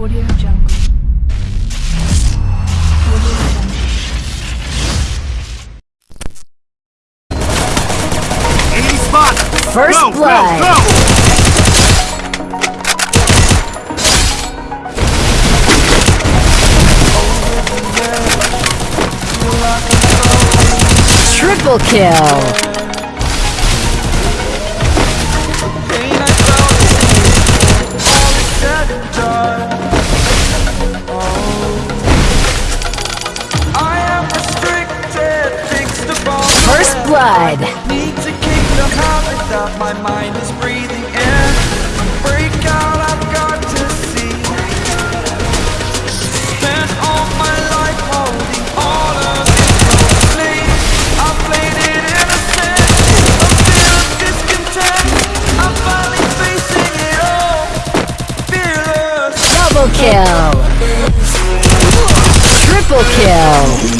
Audio Jungle. Audio Jungle. Enemy spot! First go, blood. Go, go! Triple kill. Blood. Need to kick the habit that my mind is breathing in. Break out, I've got to see. Spent all my life holding all of it closely. I played it innocent, a fear of discontent. I'm finally facing it all, fearless. Double kill. Triple kill.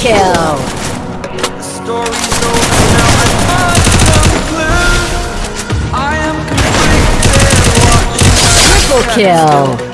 Kill. the story's over now. I must conclude. I am conflicted, Triple kill.